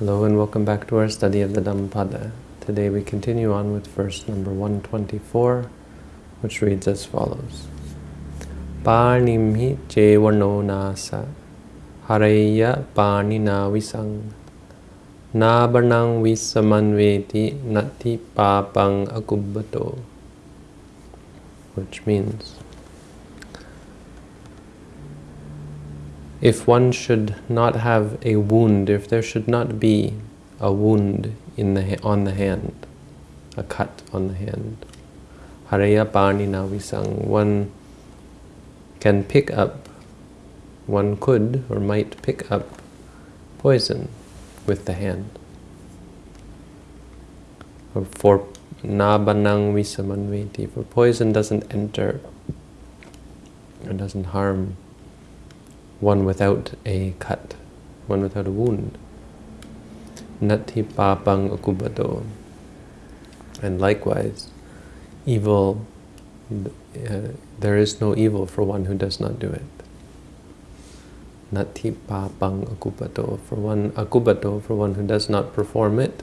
Hello and welcome back to our study of the Dhammapada. Today we continue on with verse number 124, which reads as follows. Panimhi chevano nasa haraya panina visang nabanang visamanveti nati papang akubbato which means if one should not have a wound, if there should not be a wound in the on the hand, a cut on the hand, haraya pani navisang, one can pick up, one could or might pick up poison with the hand. Or for nabanang visamanveti, for poison doesn't enter, or doesn't harm one without a cut, one without a wound. Nati papang. And likewise, evil, uh, there is no evil for one who does not do it. Nati papang. For one, akubbato, for one who does not perform it,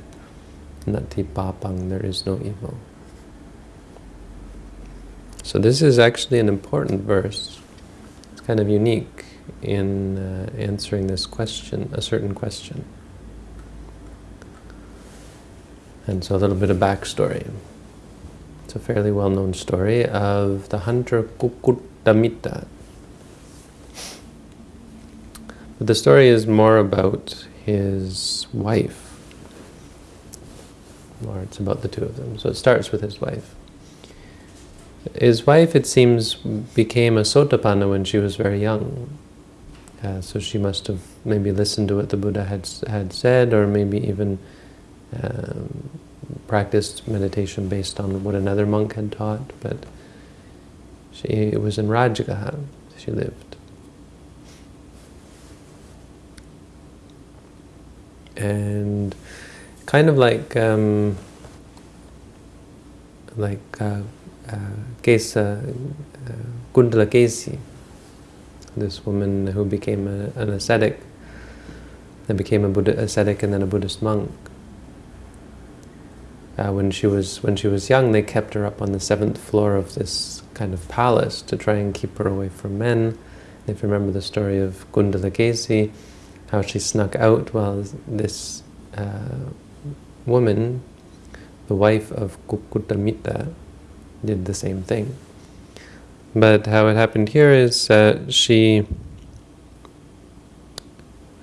nati papang, there is no evil. So this is actually an important verse. It's kind of unique in uh, answering this question, a certain question. And so a little bit of backstory. It's a fairly well-known story of the hunter Kukkutamitta. But the story is more about his wife. Or it's about the two of them. So it starts with his wife. His wife, it seems, became a sotapanna when she was very young. Uh, so she must have maybe listened to what the Buddha had had said, or maybe even um, practiced meditation based on what another monk had taught. But she was in Rajagaha she lived. And kind of like um, like uh, uh, Kesa, uh, Kundala Kesi, this woman who became a, an ascetic, then became a Buddha ascetic and then a Buddhist monk. Uh, when she was when she was young, they kept her up on the seventh floor of this kind of palace to try and keep her away from men. If you remember the story of Kundalakesi, how she snuck out while this uh, woman, the wife of Kukkutamitta, did the same thing. But how it happened here is uh, she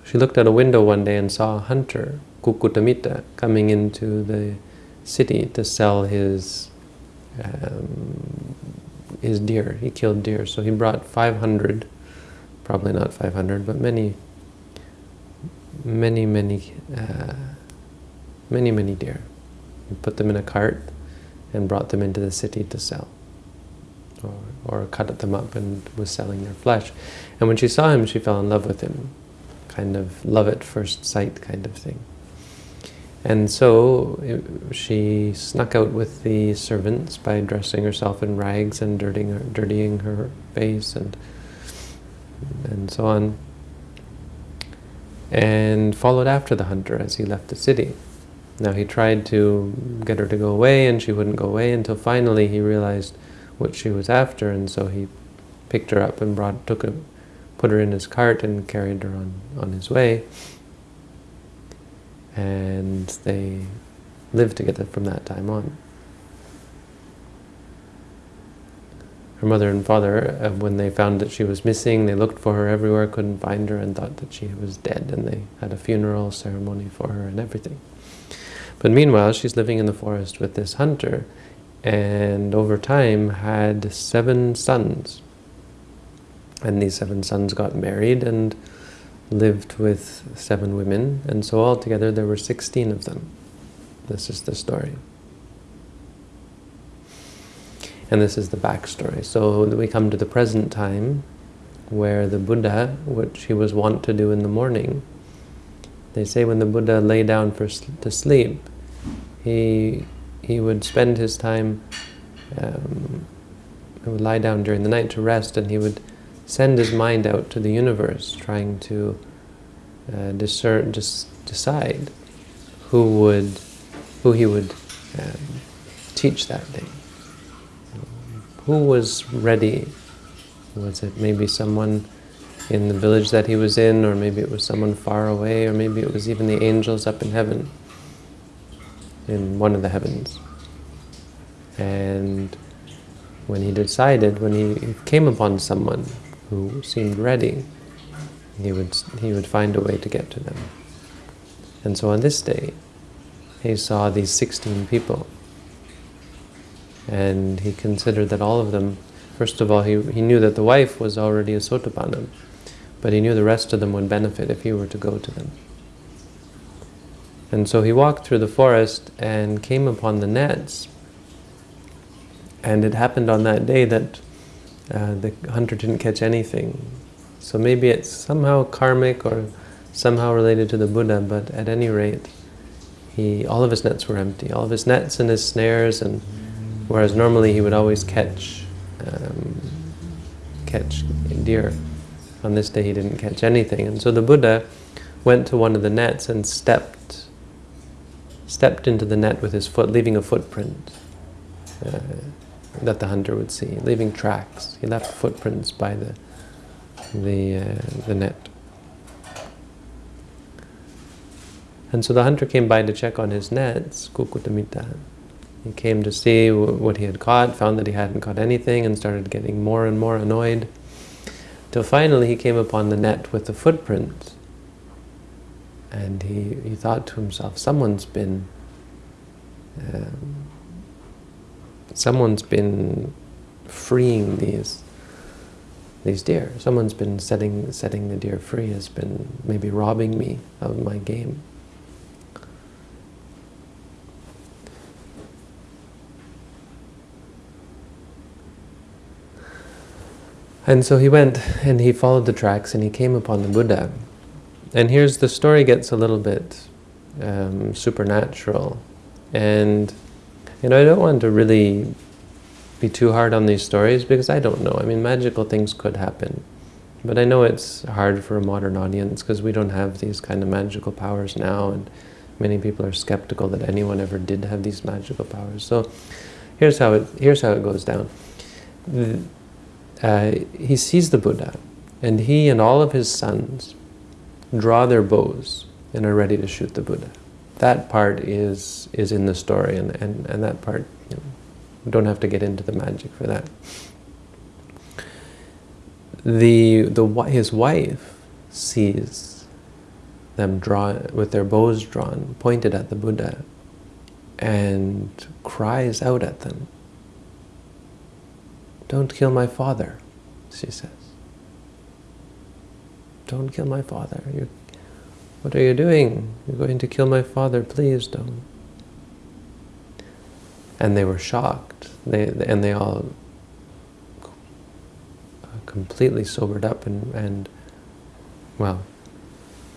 she looked out a window one day and saw a hunter, Kukkutamitta, coming into the city to sell his um, his deer. He killed deer, so he brought 500, probably not 500, but many, many, many, uh, many, many deer. He put them in a cart and brought them into the city to sell or, cut them up and was selling their flesh. And when she saw him, she fell in love with him, kind of love at first sight kind of thing. And so it, she snuck out with the servants by dressing herself in rags and dirtying her, dirtying her face and and so on, and followed after the hunter as he left the city. Now he tried to get her to go away, and she wouldn't go away until finally he realized what she was after, and so he picked her up and brought, took her, put her in his cart and carried her on, on his way. And they lived together from that time on. Her mother and father, uh, when they found that she was missing, they looked for her everywhere, couldn't find her, and thought that she was dead, and they had a funeral ceremony for her and everything. But meanwhile, she's living in the forest with this hunter, and over time had seven sons. And these seven sons got married and lived with seven women, and so altogether there were 16 of them. This is the story. And this is the backstory. So we come to the present time, where the Buddha, which he was wont to do in the morning, they say when the Buddha lay down for to sleep, he he would spend his time, um, he would lie down during the night to rest, and he would send his mind out to the universe, trying to uh, discern, just decide who would, who he would um, teach that day. Who was ready? Was it maybe someone in the village that he was in, or maybe it was someone far away, or maybe it was even the angels up in heaven, in one of the heavens. And when he decided, when he came upon someone who seemed ready, he would, he would find a way to get to them. And so on this day, he saw these 16 people. And he considered that all of them, first of all, he, he knew that the wife was already a Sotapanna, but he knew the rest of them would benefit if he were to go to them. And so he walked through the forest and came upon the nets. And it happened on that day that uh, the hunter didn't catch anything. So maybe it's somehow karmic or somehow related to the Buddha, but at any rate, he all of his nets were empty. All of his nets and his snares, and whereas normally he would always catch um, catch deer, on this day he didn't catch anything. And so the Buddha went to one of the nets and stepped stepped into the net with his foot, leaving a footprint. Uh, that the hunter would see, leaving tracks. He left footprints by the the, uh, the net. And so the hunter came by to check on his nets, Kukkutamitta. He came to see what he had caught, found that he hadn't caught anything, and started getting more and more annoyed. Till finally he came upon the net with the footprint. And he, he thought to himself, someone's been um, someone's been freeing these these deer. Someone's been setting setting the deer free, has been maybe robbing me of my game. And so he went and he followed the tracks and he came upon the Buddha. And here's the story gets a little bit um, supernatural. And, you know, I don't want to really be too hard on these stories because I don't know. I mean, magical things could happen. But I know it's hard for a modern audience because we don't have these kind of magical powers now and many people are skeptical that anyone ever did have these magical powers. So here's how it, here's how it goes down. Uh, he sees the Buddha and he and all of his sons draw their bows and are ready to shoot the Buddha. That part is is in the story and, and, and that part you know, don't have to get into the magic for that. The, the, his wife sees them draw, with their bows drawn, pointed at the Buddha, and cries out at them. Don't kill my father, she says. Don't kill my father. You're, what are you doing? You're going to kill my father. Please don't. And they were shocked. They, and they all completely sobered up and, and, well,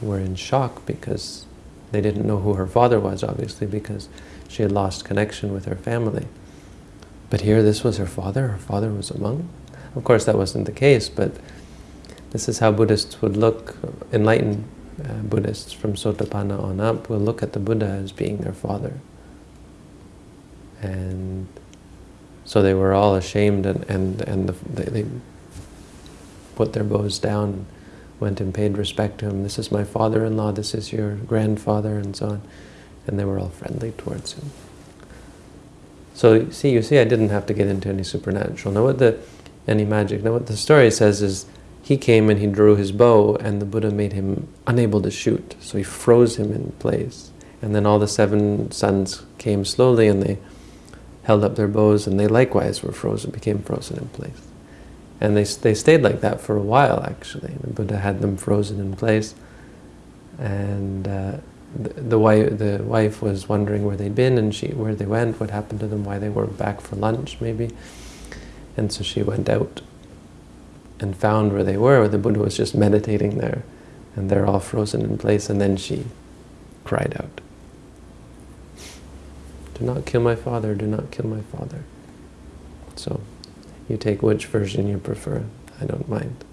were in shock because they didn't know who her father was, obviously, because she had lost connection with her family. But here, this was her father. Her father was a monk. Of course, that wasn't the case, but this is how Buddhists would look, enlightened uh, Buddhists from Sotapanna on up will look at the Buddha as being their father. And so they were all ashamed and, and, and the, they, they put their bows down, went and paid respect to him. This is my father-in-law, this is your grandfather, and so on. And they were all friendly towards him. So see, you see, I didn't have to get into any supernatural. Now what the, any magic. Now what the story says is, he came and he drew his bow, and the Buddha made him unable to shoot. So he froze him in place. And then all the seven sons came slowly, and they held up their bows, and they likewise were frozen, became frozen in place. And they, they stayed like that for a while, actually. The Buddha had them frozen in place. And uh, the, the, wife, the wife was wondering where they'd been, and she, where they went, what happened to them, why they weren't back for lunch, maybe. And so she went out and found where they were, the Buddha was just meditating there. And they're all frozen in place, and then she cried out. Do not kill my father, do not kill my father. So, you take which version you prefer. I don't mind.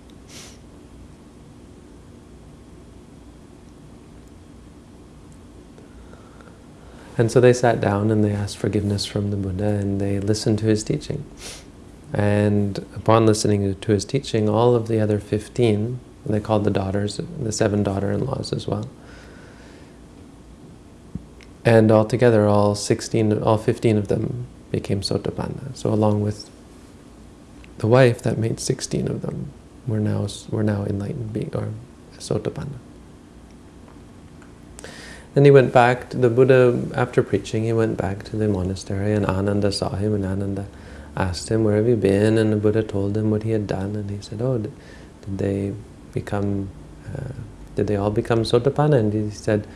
And so they sat down and they asked forgiveness from the Buddha and they listened to his teaching. And upon listening to his teaching, all of the other 15, they called the daughters, the seven daughter-in-laws as well, and altogether all 16, all 15 of them became Sotapanna. So along with the wife, that made 16 of them. We're now, we're now enlightened being, or Sotapanna. Then he went back to the Buddha, after preaching, he went back to the monastery and Ananda saw him and Ananda asked him, where have you been? And the Buddha told him what he had done and he said, oh, did, they become, uh, did they all become Sotapanna? And he said,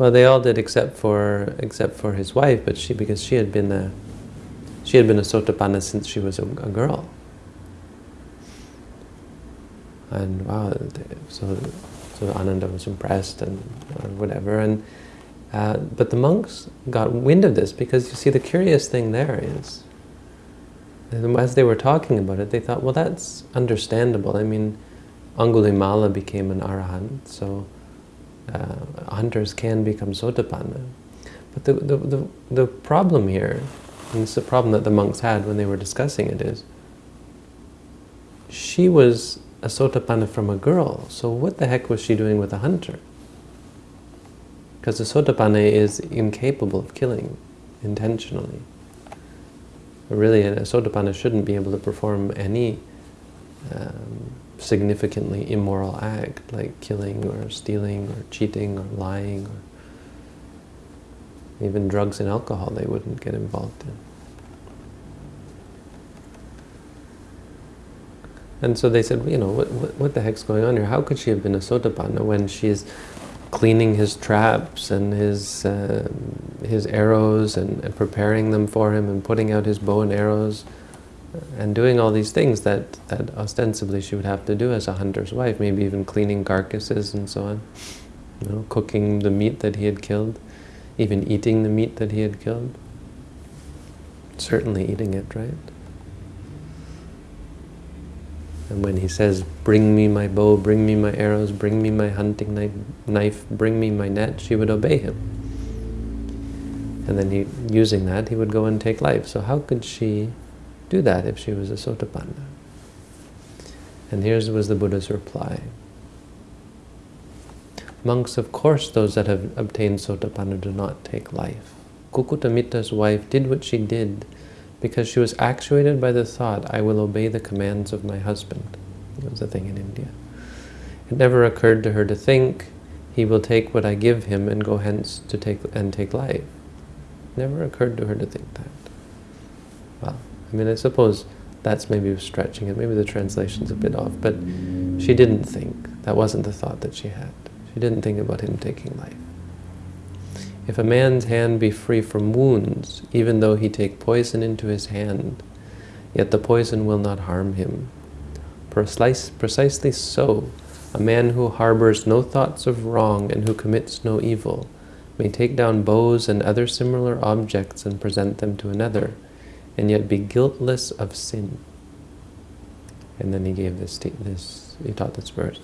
well, they all did except for except for his wife, but she because she had been a she had been a Sotapanna since she was a, a girl. And wow, so so Ananda was impressed and whatever. And uh, but the monks got wind of this because you see the curious thing there is, as they were talking about it, they thought, well, that's understandable. I mean, Angulimala became an arahant, so uh, hunters can become sotapanna. But the, the, the, the problem here, and it's the problem that the monks had when they were discussing it, is she was a sotapanna from a girl. So what the heck was she doing with a hunter? Because a sotapanna is incapable of killing intentionally. Really, a sotapanna shouldn't be able to perform any um, significantly immoral act, like killing or stealing or cheating or lying or even drugs and alcohol they wouldn't get involved in. And so they said, you know, what, what, what, the heck's going on here? How could she have been a sotapanna when she's cleaning his traps and his uh, his arrows and, and, preparing them for him and putting out his bow and arrows and doing all these things that, that ostensibly she would have to do as a hunter's wife, maybe even cleaning carcasses and so on, you know, cooking the meat that he had killed, even eating the meat that he had killed. Certainly eating it, right? And when he says, bring me my bow, bring me my arrows, bring me my hunting knife, bring me my net, she would obey him. And then he, using that, he would go and take life. So how could she do that if she was a Sotapanna? And here's was the Buddha's reply. Monks, of course, those that have obtained Sotapanna do not take life. Kukkutamitta's wife did what she did because she was actuated by the thought, I will obey the commands of my husband. It was a thing in India. It never occurred to her to think, he will take what I give him and go hence to take and take life. Never occurred to her to think that. Well, I mean, I suppose that's maybe stretching it. Maybe the translation's a bit off, but she didn't think. That wasn't the thought that she had. She didn't think about him taking life. If a man's hand be free from wounds, even though he take poison into his hand, yet the poison will not harm him. precisely so, a man who harbors no thoughts of wrong and who commits no evil may take down bows and other similar objects and present them to another, and yet be guiltless of sin. And then he gave this, this he taught this verse.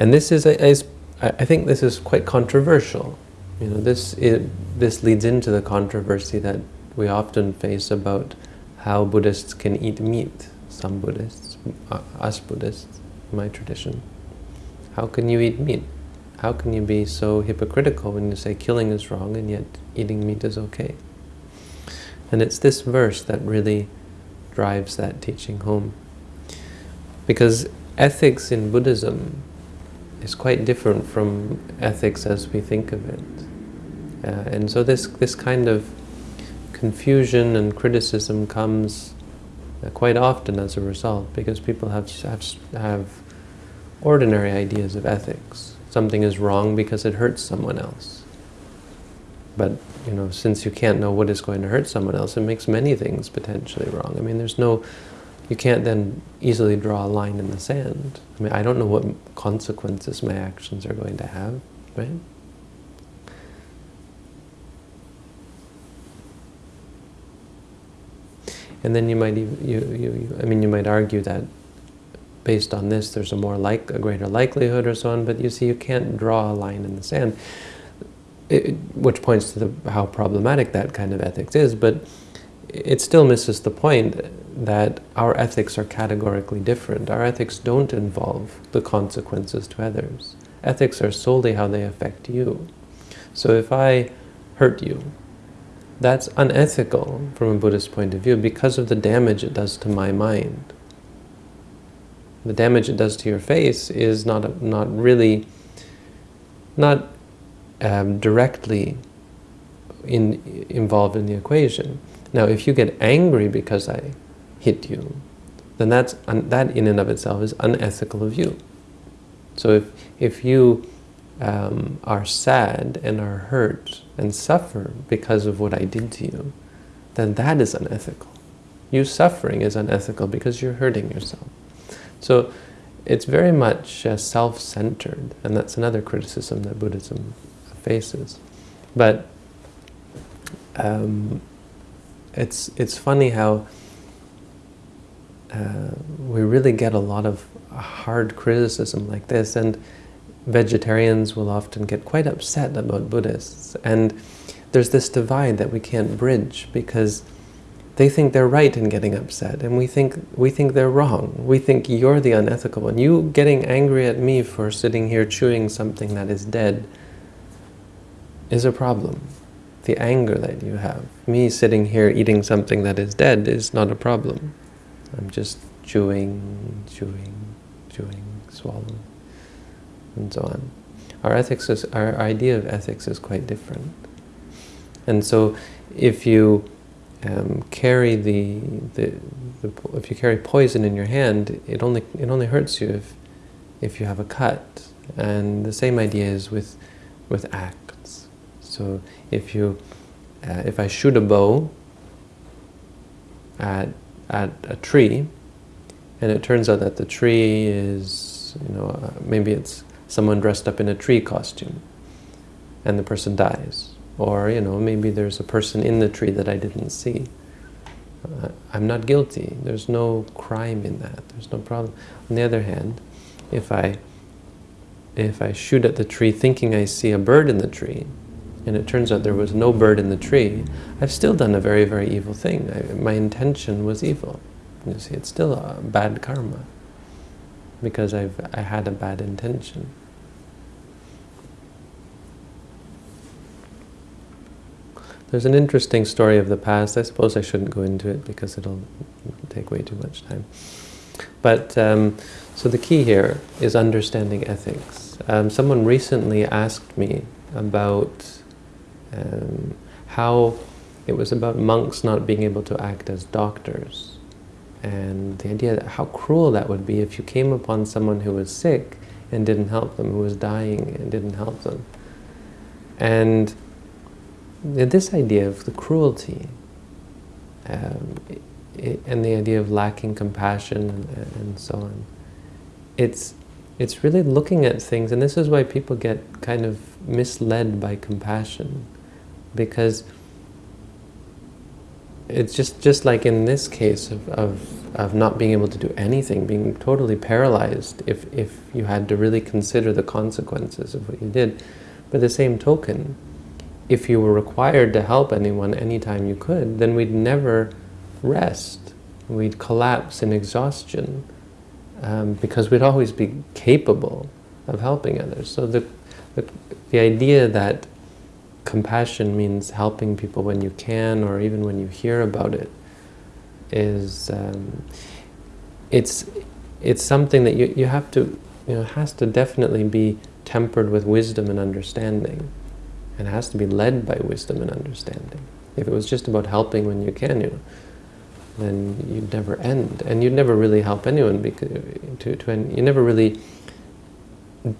And this is, is I think this is quite controversial. You know, this it, this leads into the controversy that we often face about how Buddhists can eat meat. Some Buddhists, uh, us Buddhists, my tradition. How can you eat meat? How can you be so hypocritical when you say killing is wrong and yet eating meat is okay? And it's this verse that really drives that teaching home. Because ethics in Buddhism is quite different from ethics as we think of it. Uh, and so this, this kind of confusion and criticism comes uh, quite often as a result because people have, have, have ordinary ideas of ethics. Something is wrong because it hurts someone else. But, you know, since you can't know what is going to hurt someone else, it makes many things potentially wrong. I mean, there's no you can't then easily draw a line in the sand. I mean, I don't know what consequences my actions are going to have, right? And then you might even, you, you, I mean, you might argue that based on this, there's a more like, a greater likelihood or so on, but you see, you can't draw a line in the sand. it, which points to the, how problematic that kind of ethics is, but it still misses the point that our ethics are categorically different. Our ethics don't involve the consequences to others. Ethics are solely how they affect you. So if I hurt you, that's unethical from a Buddhist point of view because of the damage it does to my mind. The damage it does to your face is not, not really, not um, directly in, involved in the equation. Now, if you get angry because I hit you, then that's that in and of itself is unethical of you. So if, if you um, are sad and are hurt and suffer because of what I did to you, then that is unethical. You suffering is unethical because you're hurting yourself. So it's very much uh, self-centered, and that's another criticism that Buddhism faces. But um, it's it's funny how we really get a lot of hard criticism like this, and vegetarians will often get quite upset about Buddhists. And there's this divide that we can't bridge because they think they're right in getting upset, and we think we think they're wrong. We think you're the unethical one. You getting angry at me for sitting here chewing something that is dead is a problem. The anger that you have. Me sitting here eating something that is dead is not a problem. I'm just chewing, chewing, chewing, swallowing, and so on. Our ethics is, our idea of ethics is quite different. And so if you um, carry the, the, the, if you carry poison in your hand, it only, it only hurts you if, if you have a cut. And the same idea is with, with acts. So if you, uh, if I shoot a bow at at a tree, and it turns out that the tree is, you know, uh, maybe it's someone dressed up in a tree costume, and the person dies. Or, you know, maybe there's a person in the tree that I didn't see. Uh, I'm not guilty. There's no crime in that. There's no problem. On the other hand, if I if I shoot at the tree thinking I see a bird in the tree, and it turns out there was no bird in the tree, I've still done a very, very evil thing. I, my intention was evil. You see, it's still a bad karma because I've I had a bad intention. There's an interesting story of the past. I suppose I shouldn't go into it because it'll take way too much time. But um, so the key here is understanding ethics. Um, someone recently asked me about um, how it was about monks not being able to act as doctors. And the idea that how cruel that would be if you came upon someone who was sick and didn't help them, who was dying and didn't help them. And this idea of the cruelty um, it, and the idea of lacking compassion and, and so on, it's it's really looking at things, and this is why people get kind of misled by compassion because it's just just like in this case of, of, of not being able to do anything, being totally paralyzed if, if you had to really consider the consequences of what you did. By the same token, if you were required to help anyone anytime you could, then we'd never rest. We'd collapse in exhaustion um, because we'd always be capable of helping others. So the, the, the idea that compassion means helping people when you can or even when you hear about it is um, it's it's something that you, you have to you know has to definitely be tempered with wisdom and understanding. And has to be led by wisdom and understanding. If it was just about helping when you can you then you'd never end. And you'd never really help anyone because to, to you never really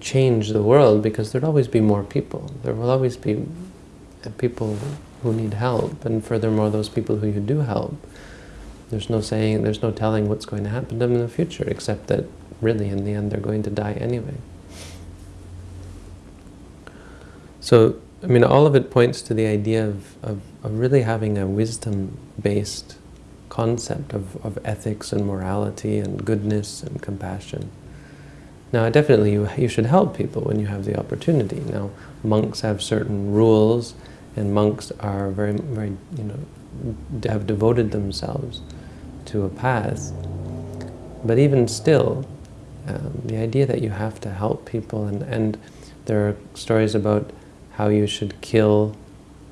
change the world because there'd always be more people. There will always be people who need help, and furthermore, those people who you do help, there's no saying, there's no telling what's going to happen to them in the future, except that really, in the end, they're going to die anyway. So, I mean, all of it points to the idea of, of, of really having a wisdom-based concept of, of ethics and morality and goodness and compassion. Now, definitely you, you should help people when you have the opportunity. Now, monks have certain rules, and monks are very, very, you know, have devoted themselves to a path. But even still, um, the idea that you have to help people, and, and there are stories about how you should kill,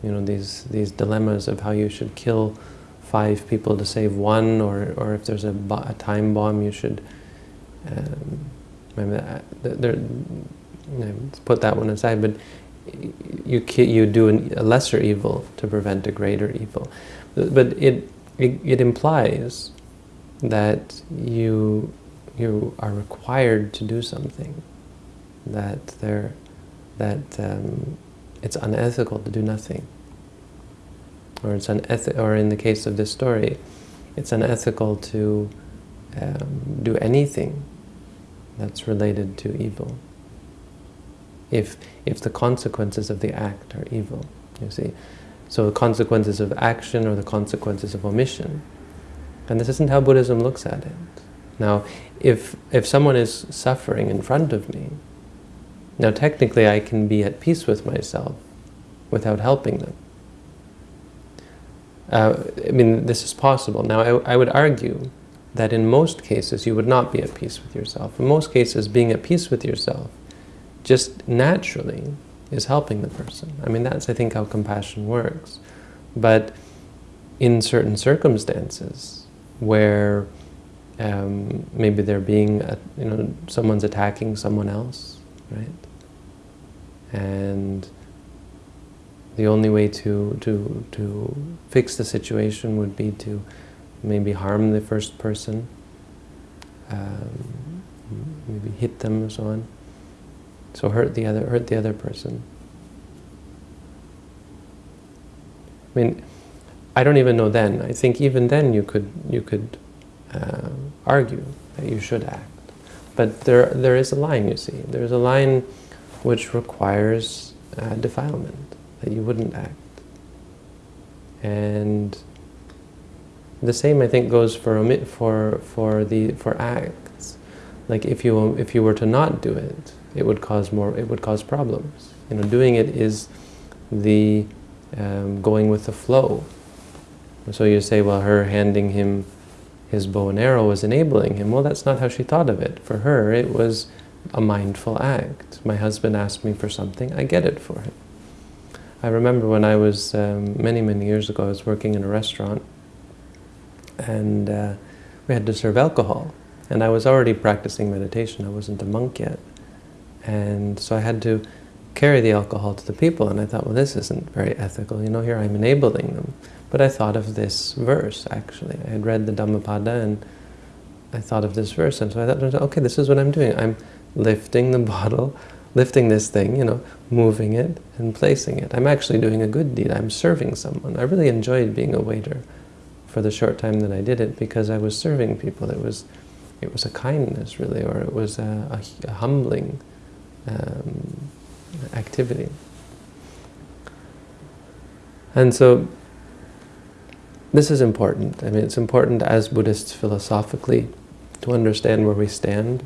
you know, these, these dilemmas of how you should kill five people to save one, or, or if there's a, a time bomb, you should um, there, put that one aside, but you you do a lesser evil to prevent a greater evil. But it, it, it implies that you you are required to do something, that there that um, it's unethical to do nothing, or it's uneth or in the case of this story, it's unethical to um, do anything that's related to evil. If if the consequences of the act are evil, you see. So the consequences of action or the consequences of omission. And this isn't how Buddhism looks at it. Now, if, if someone is suffering in front of me, now technically I can be at peace with myself without helping them. Uh, I mean, this is possible. Now, I, I would argue that in most cases you would not be at peace with yourself. In most cases, being at peace with yourself just naturally is helping the person. I mean, that's, I think, how compassion works. But in certain circumstances where um, maybe they're being, uh, you know, someone's attacking someone else, right? And the only way to, to, to fix the situation would be to maybe harm the first person, um, maybe hit them and so on. So hurt the other, hurt the other person. I mean, I don't even know then. I think even then you could you could uh, argue that you should act, but there there is a line. You see, there is a line which requires uh, defilement that you wouldn't act, and the same, I think, goes for omit for for the for acts. Like if you if you were to not do it, it would cause more. It would cause problems. You know, doing it is the um, going with the flow. So you say, well, her handing him his bow and arrow was enabling him. Well, that's not how she thought of it. For her, it was a mindful act. My husband asked me for something, I get it for him. I remember when I was, um, many, many years ago, I was working in a restaurant, and uh, we had to serve alcohol. And I was already practicing meditation. I wasn't a monk yet. And so I had to carry the alcohol to the people. And I thought, well, this isn't very ethical. You know, here I'm enabling them. But I thought of this verse, actually. I had read the Dhammapada and I thought of this verse. And so I thought, okay, this is what I'm doing. I'm lifting the bottle, lifting this thing, you know, moving it and placing it. I'm actually doing a good deed. I'm serving someone. I really enjoyed being a waiter for the short time that I did it because I was serving people. It was, it was a kindness really, or it was a, a, a humbling um, activity. And so this is important. I mean, it's important as Buddhists philosophically to understand where we stand,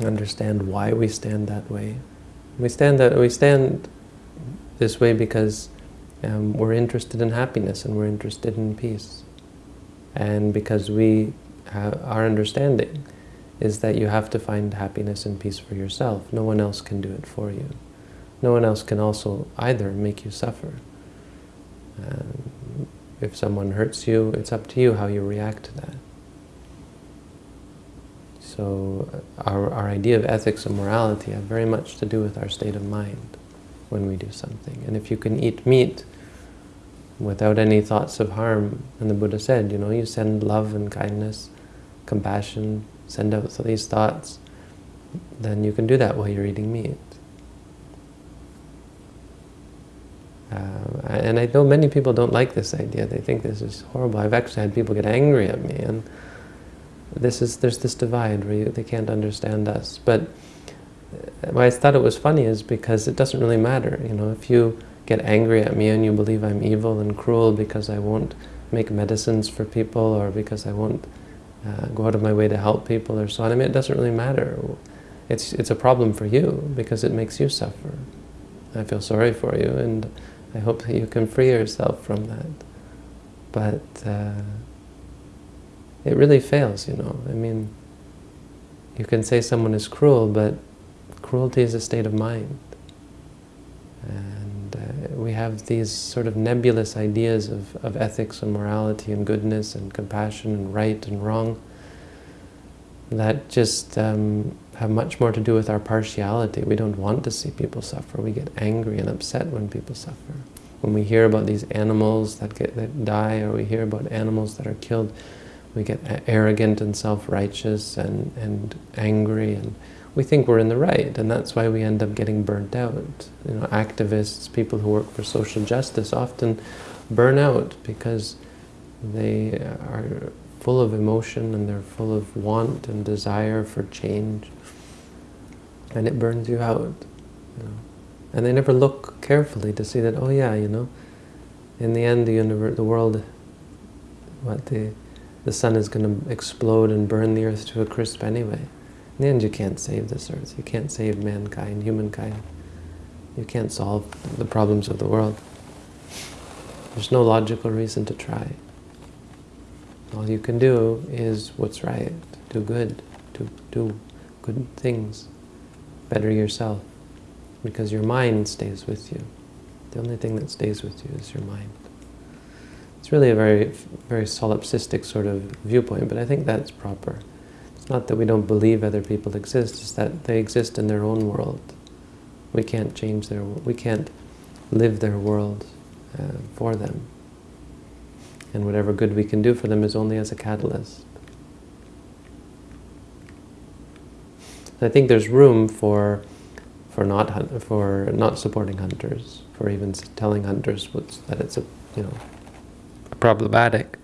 understand why we stand that way. We stand that we stand this way because um, we're interested in happiness and we're interested in peace. And because we our understanding is that you have to find happiness and peace for yourself. No one else can do it for you. No one else can also either make you suffer. Um, if someone hurts you, it's up to you how you react to that. So uh, our, our idea of ethics and morality have very much to do with our state of mind when we do something. And if you can eat meat without any thoughts of harm. And the Buddha said, you know, you send love and kindness, compassion, send out these thoughts, then you can do that while you're eating meat. Uh, and I know many people don't like this idea. They think this is horrible. I've actually had people get angry at me, and this is there's this divide where you, they can't understand us. But why I thought it was funny is because it doesn't really matter. You know, if you get angry at me and you believe I'm evil and cruel because I won't make medicines for people or because I won't uh, go out of my way to help people or so on. I mean, it doesn't really matter. it's, it's a problem for you because it makes you suffer. I feel sorry for you and I hope that you can free yourself from that. But uh, it really fails, you know. I mean, you can say someone is cruel, but cruelty is a state of mind. Uh, we have these sort of nebulous ideas of, of ethics and morality and goodness and compassion and right and wrong that just um, have much more to do with our partiality. We don't want to see people suffer. We get angry and upset when people suffer. When we hear about these animals that, get, that die or we hear about animals that are killed, we get arrogant and self-righteous and, and angry and we think we're in the right and that's why we end up getting burnt out. You know, activists, people who work for social justice often burn out because they are full of emotion and they're full of want and desire for change and it burns you out. You know. And they never look carefully to see that, oh yeah, you know, in the end the universe, the world, what the the sun is going to explode and burn the earth to a crisp anyway. In the end, you can't save this earth. You can't save mankind, humankind. You can't solve the problems of the world. There's no logical reason to try. All you can do is what's right. Do good. Do, do good things. Better yourself. Because your mind stays with you. The only thing that stays with you is your mind. It's really a very, very solipsistic sort of viewpoint, but I think that's proper. Not that we don't believe other people exist, it's that they exist in their own world. We can't change their, world. we can't live their world uh, for them. And whatever good we can do for them is only as a catalyst. I think there's room for for not for not supporting hunters, for even telling hunters that it's a you know problematic.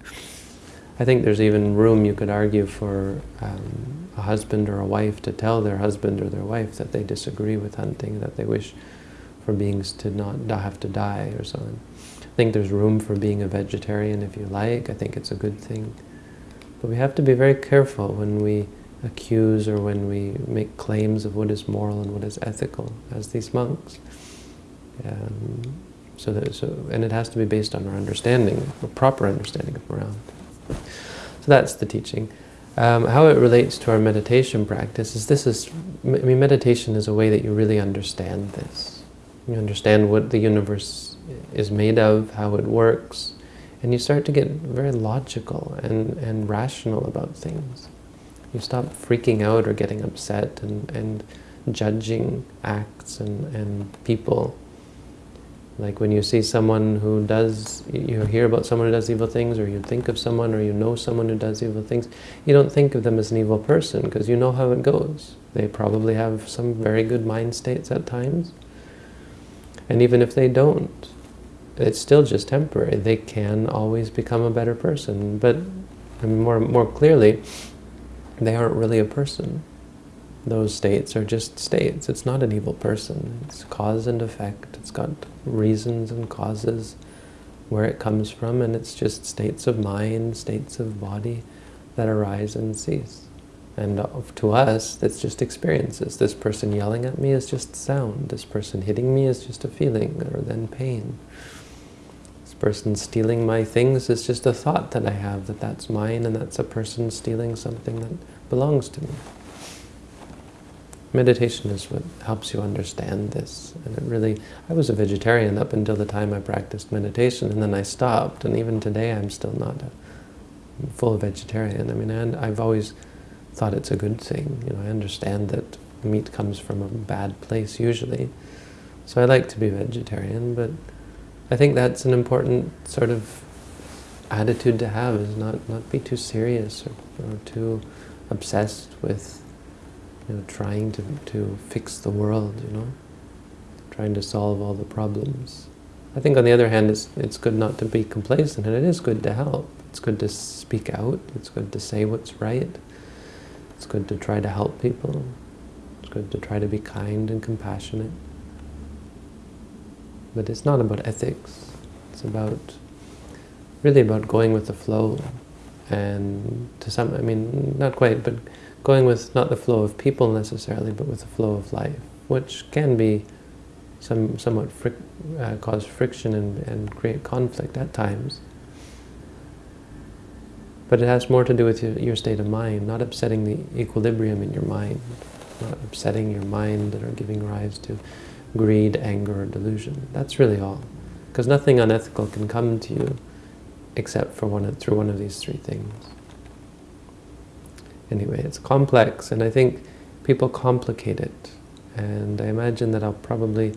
I think there's even room, you could argue, for um, a husband or a wife to tell their husband or their wife that they disagree with hunting, that they wish for beings to not have to die or so on. I think there's room for being a vegetarian if you like. I think it's a good thing. But we have to be very careful when we accuse or when we make claims of what is moral and what is ethical, as these monks. Um, so that, so, and it has to be based on our understanding, a proper understanding of morality. That's the teaching. Um, how it relates to our meditation practice is this is, I mean, meditation is a way that you really understand this. You understand what the universe is made of, how it works, and you start to get very logical and, and rational about things. You stop freaking out or getting upset and, and judging acts and, and people like when you see someone who does, you hear about someone who does evil things, or you think of someone, or you know someone who does evil things, you don't think of them as an evil person, because you know how it goes. They probably have some very good mind states at times. And even if they don't, it's still just temporary. They can always become a better person. But more, more clearly, they aren't really a person those states are just states. It's not an evil person. It's cause and effect. It's got reasons and causes where it comes from, and it's just states of mind, states of body that arise and cease. And uh, to us, it's just experiences. This person yelling at me is just sound. This person hitting me is just a feeling, or then pain. This person stealing my things is just a thought that I have that that's mine, and that's a person stealing something that belongs to me. Meditation is what helps you understand this. And it really, I was a vegetarian up until the time I practiced meditation, and then I stopped, and even today I'm still not a full vegetarian. I mean, and I've always thought it's a good thing. You know, I understand that meat comes from a bad place usually. So I like to be vegetarian, but I think that's an important sort of attitude to have, is not, not be too serious or, or too obsessed with you know, trying to, to fix the world, you know, trying to solve all the problems. I think on the other hand, it's, it's good not to be complacent, and it is good to help. It's good to speak out, it's good to say what's right, it's good to try to help people, it's good to try to be kind and compassionate. But it's not about ethics, it's about, really about going with the flow and to some, I mean, not quite, but going with not the flow of people necessarily, but with the flow of life, which can be some somewhat fric uh, cause friction and, and create conflict at times. But it has more to do with your, your state of mind, not upsetting the equilibrium in your mind, not upsetting your mind that are giving rise to greed, anger, or delusion. That's really all. Because nothing unethical can come to you except for one through one of these three things. Anyway, it's complex, and I think people complicate it. And I imagine that I'll probably,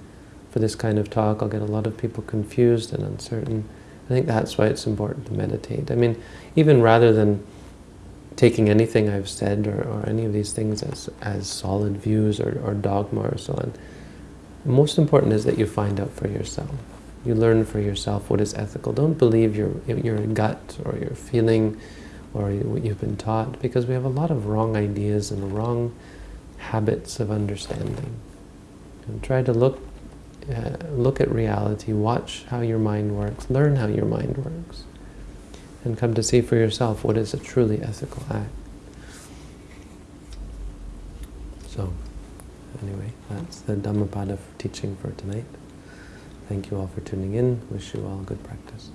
for this kind of talk, I'll get a lot of people confused and uncertain. I think that's why it's important to meditate. I mean, even rather than taking anything I've said or, or any of these things as, as solid views or, or dogma or so on, most important is that you find out for yourself. You learn for yourself what is ethical. Don't believe your, your gut or your feeling or what you've been taught, because we have a lot of wrong ideas and wrong habits of understanding. And try to look, uh, look at reality, watch how your mind works, learn how your mind works, and come to see for yourself what is a truly ethical act. So, anyway, that's the Dhammapada teaching for tonight. Thank you all for tuning in. Wish you all good practice.